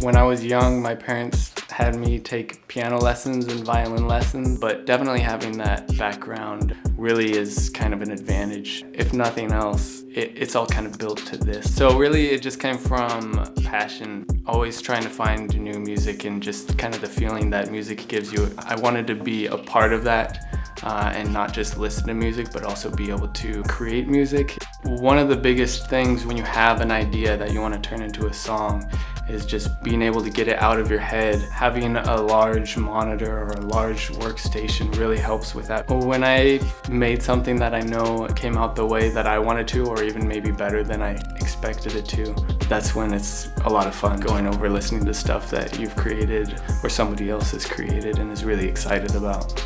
When I was young, my parents had me take piano lessons and violin lessons, but definitely having that background really is kind of an advantage. If nothing else, it, it's all kind of built to this. So really it just came from passion, always trying to find new music and just kind of the feeling that music gives you. I wanted to be a part of that uh, and not just listen to music, but also be able to create music. One of the biggest things when you have an idea that you want to turn into a song is just being able to get it out of your head. Having a large monitor or a large workstation really helps with that. When I made something that I know came out the way that I wanted to or even maybe better than I expected it to, that's when it's a lot of fun going over listening to stuff that you've created or somebody else has created and is really excited about.